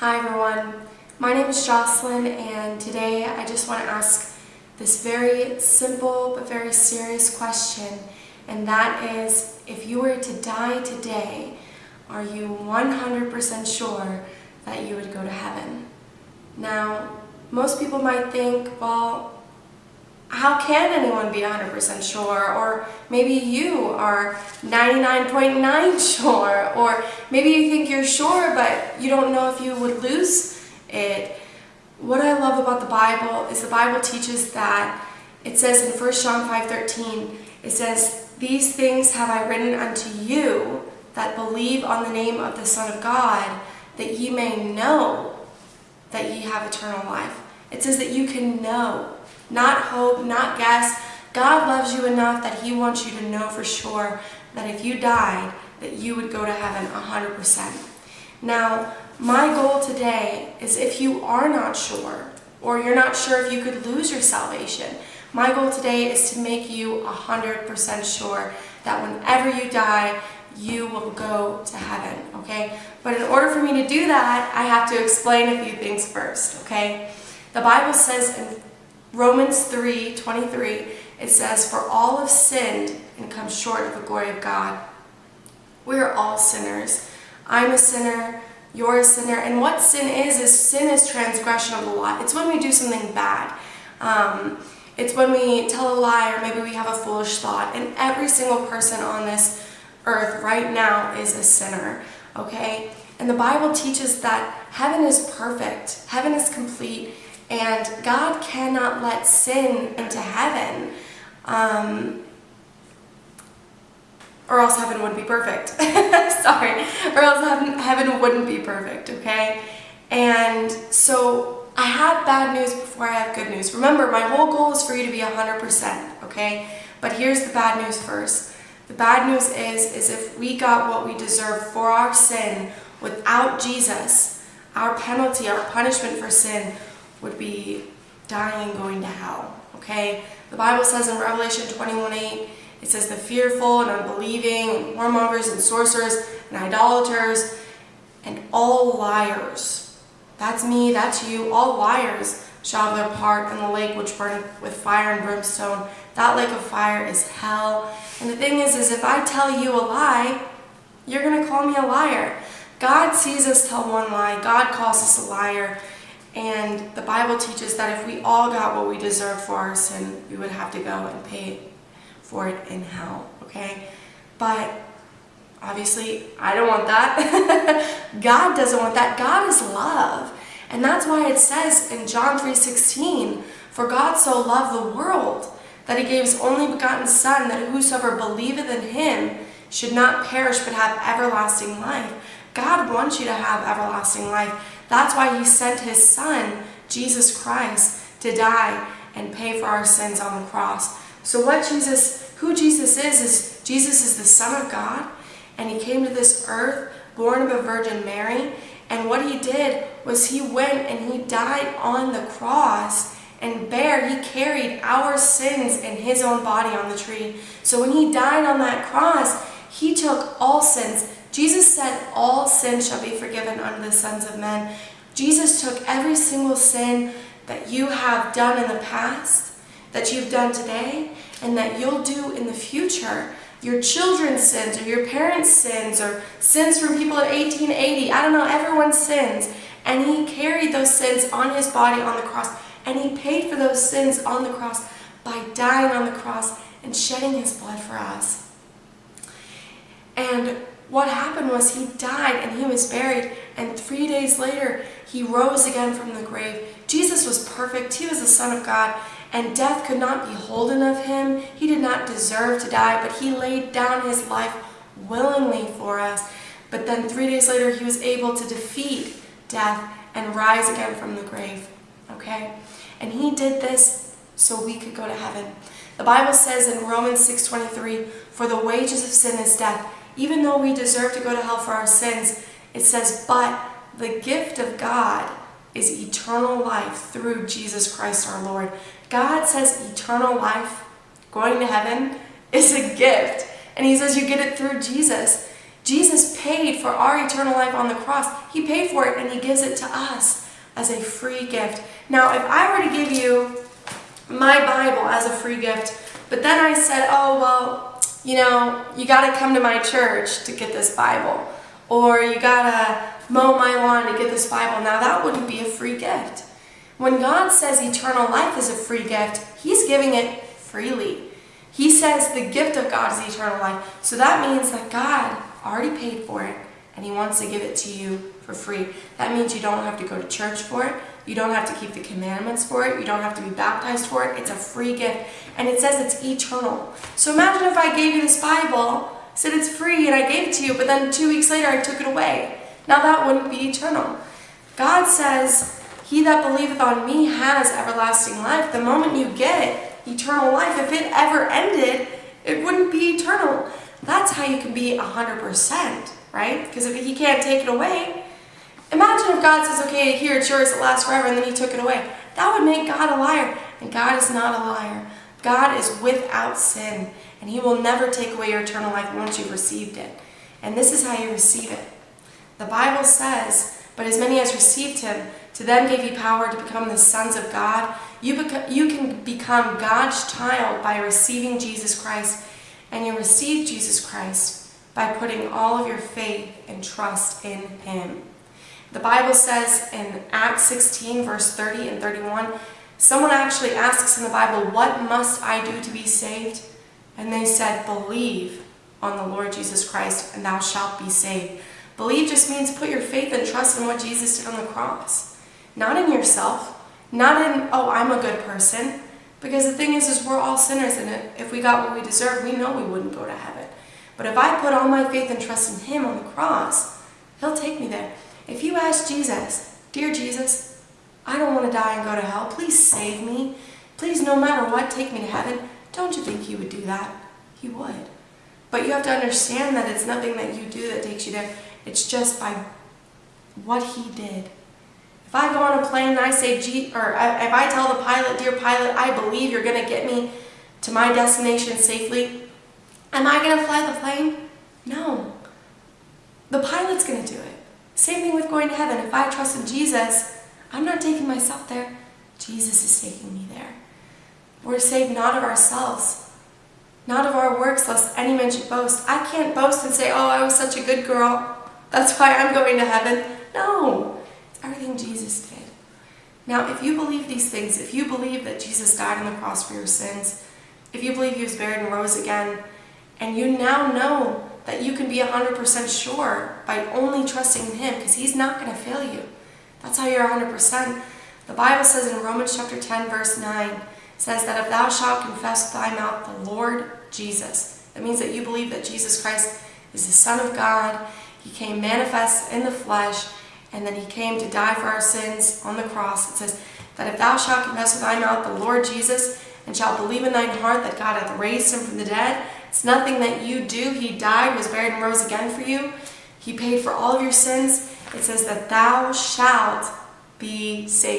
Hi everyone, my name is Jocelyn and today I just want to ask this very simple but very serious question and that is if you were to die today, are you 100% sure that you would go to heaven? Now, most people might think, well, how can anyone be 100% sure? Or maybe you are 99.9 sure. Or maybe you think you're sure, but you don't know if you would lose it. What I love about the Bible is the Bible teaches that it says in 1 John 5.13, it says, These things have I written unto you that believe on the name of the Son of God, that ye may know that ye have eternal life. It says that you can know not hope, not guess. God loves you enough that he wants you to know for sure that if you died, that you would go to heaven 100%. Now, my goal today is if you are not sure, or you're not sure if you could lose your salvation, my goal today is to make you 100% sure that whenever you die, you will go to heaven, okay? But in order for me to do that, I have to explain a few things first, okay? The Bible says in Romans 3, 23, it says, For all have sinned and come short of the glory of God. We are all sinners. I'm a sinner, you're a sinner. And what sin is, is sin is transgression of the law. It's when we do something bad. Um, it's when we tell a lie or maybe we have a foolish thought. And every single person on this earth right now is a sinner, okay? And the Bible teaches that heaven is perfect. Heaven is complete. And God cannot let sin into heaven. Um, or else heaven wouldn't be perfect. Sorry. Or else heaven, heaven wouldn't be perfect, okay? And so I have bad news before I have good news. Remember, my whole goal is for you to be 100%, okay? But here's the bad news first. The bad news is, is if we got what we deserve for our sin without Jesus, our penalty, our punishment for sin would be dying and going to hell, okay? The Bible says in Revelation 21:8, it says the fearful and unbelieving, and whoremongers and sorcerers and idolaters and all liars. That's me, that's you, all liars shall have their part in the lake which burneth with fire and brimstone. That lake of fire is hell. And the thing is, is if I tell you a lie, you're going to call me a liar. God sees us tell one lie. God calls us a liar. And the Bible teaches that if we all got what we deserve for our sin, we would have to go and pay for it in hell, okay? But obviously, I don't want that. God doesn't want that. God is love. And that's why it says in John 3.16, For God so loved the world that he gave his only begotten Son, that whosoever believeth in him should not perish but have everlasting life. God wants you to have everlasting life. That's why he sent his son, Jesus Christ, to die and pay for our sins on the cross. So what Jesus, who Jesus is, is Jesus is the Son of God, and he came to this earth, born of a Virgin Mary, and what he did was he went and he died on the cross and bare, he carried our sins in his own body on the tree. So when he died on that cross, he took all sins Jesus said, all sin shall be forgiven unto the sons of men. Jesus took every single sin that you have done in the past, that you've done today, and that you'll do in the future. Your children's sins, or your parents' sins, or sins from people in 1880. I don't know, everyone's sins. And he carried those sins on his body on the cross. And he paid for those sins on the cross by dying on the cross and shedding his blood for us. And what happened was he died and he was buried and three days later he rose again from the grave. Jesus was perfect. He was the Son of God and death could not be holden of him. He did not deserve to die, but he laid down his life willingly for us. But then three days later he was able to defeat death and rise again from the grave. Okay? And he did this so we could go to heaven. The Bible says in Romans 6.23, For the wages of sin is death, even though we deserve to go to hell for our sins, it says, but the gift of God is eternal life through Jesus Christ our Lord. God says eternal life, going to heaven, is a gift. And he says you get it through Jesus. Jesus paid for our eternal life on the cross. He paid for it and he gives it to us as a free gift. Now, if I were to give you my Bible as a free gift, but then I said, oh, well, you know, you got to come to my church to get this Bible, or you got to mow my lawn to get this Bible. Now, that wouldn't be a free gift. When God says eternal life is a free gift, He's giving it freely. He says the gift of God is eternal life. So that means that God already paid for it and He wants to give it to you for free. That means you don't have to go to church for it. You don't have to keep the commandments for it. You don't have to be baptized for it. It's a free gift. And it says it's eternal. So imagine if I gave you this Bible, said it's free, and I gave it to you, but then two weeks later I took it away. Now that wouldn't be eternal. God says, He that believeth on me has everlasting life. The moment you get it, eternal life, if it ever ended, it wouldn't be eternal. That's how you can be 100%, right? Because if He can't take it away, Imagine if God says, okay, here, it's yours, it lasts forever, and then he took it away. That would make God a liar. And God is not a liar. God is without sin, and he will never take away your eternal life once you've received it. And this is how you receive it. The Bible says, but as many as received him, to them gave he power to become the sons of God. You, you can become God's child by receiving Jesus Christ, and you receive Jesus Christ by putting all of your faith and trust in him. The Bible says in Acts 16, verse 30 and 31, someone actually asks in the Bible, What must I do to be saved? And they said, Believe on the Lord Jesus Christ, and thou shalt be saved. Believe just means put your faith and trust in what Jesus did on the cross. Not in yourself, not in, oh, I'm a good person. Because the thing is, is we're all sinners, and if we got what we deserve, we know we wouldn't go to heaven. But if I put all my faith and trust in Him on the cross, He'll take me there. If you ask Jesus, Dear Jesus, I don't want to die and go to hell. Please save me. Please, no matter what, take me to heaven. Don't you think he would do that? He would. But you have to understand that it's nothing that you do that takes you there. It's just by what he did. If I go on a plane and I say, G, or if I tell the pilot, dear pilot, I believe you're going to get me to my destination safely, am I going to fly the plane? No. The pilot's going to do it. Same thing with going to heaven. If I trust in Jesus, I'm not taking myself there. Jesus is taking me there. We're saved not of ourselves, not of our works, lest any man should boast. I can't boast and say, oh, I was such a good girl. That's why I'm going to heaven. No, it's everything Jesus did. Now, if you believe these things, if you believe that Jesus died on the cross for your sins, if you believe he was buried and rose again, and you now know that you can be 100% sure by only trusting in Him because He's not going to fail you. That's how you're 100%. The Bible says in Romans chapter 10 verse 9, says that if thou shalt confess thy mouth the Lord Jesus, that means that you believe that Jesus Christ is the Son of God, He came manifest in the flesh, and then He came to die for our sins on the cross. It says that if thou shalt confess with thy mouth the Lord Jesus, and shalt believe in thine heart that God hath raised him from the dead, it's nothing that you do. He died, was buried, and rose again for you. He paid for all of your sins. It says that thou shalt be saved.